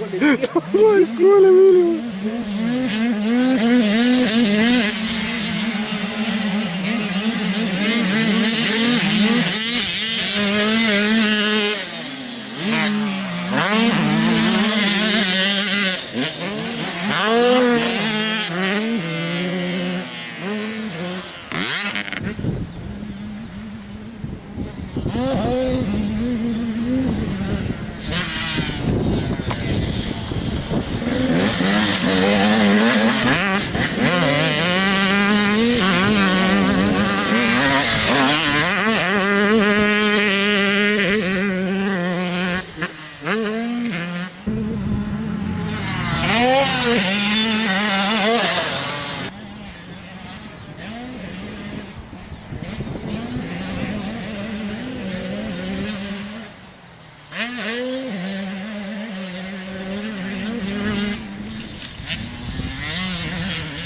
Tomó el Oh,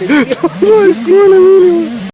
What?